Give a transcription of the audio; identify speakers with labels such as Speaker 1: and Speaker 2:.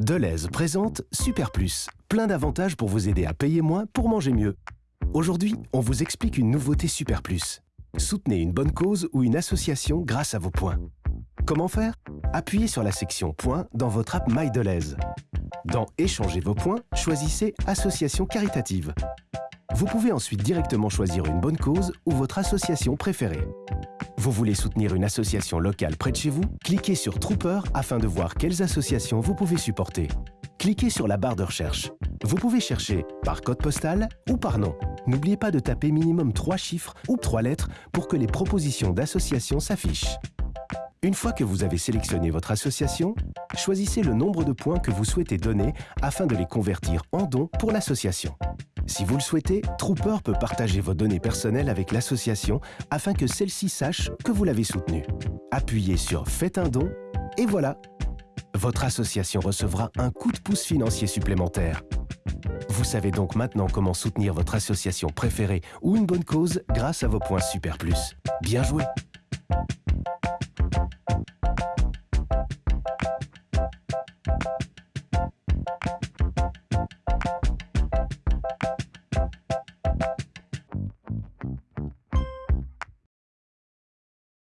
Speaker 1: Deleuze présente Super Plus, plein d'avantages pour vous aider à payer moins pour manger mieux. Aujourd'hui, on vous explique une nouveauté Super Plus. Soutenez une bonne cause ou une association grâce à vos points. Comment faire? Appuyez sur la section Points dans votre app MyDeleuze. Dans Échanger vos points, choisissez Association caritative. Vous pouvez ensuite directement choisir une bonne cause ou votre association préférée. Vous voulez soutenir une association locale près de chez vous? Cliquez sur Trooper afin de voir quelles associations vous pouvez supporter. Cliquez sur la barre de recherche. Vous pouvez chercher par code postal ou par nom. N'oubliez pas de taper minimum 3 chiffres ou 3 lettres pour que les propositions d'associations s'affichent. Une fois que vous avez sélectionné votre association, choisissez le nombre de points que vous souhaitez donner afin de les convertir en dons pour l'association. Si vous le souhaitez, Trooper peut partager vos données personnelles avec l'association afin que celle-ci sache que vous l'avez soutenue. Appuyez sur Faites un don et voilà Votre association recevra un coup de pouce financier supplémentaire. Vous savez donc maintenant comment soutenir votre association préférée ou une bonne cause grâce à vos points Super Plus. Bien joué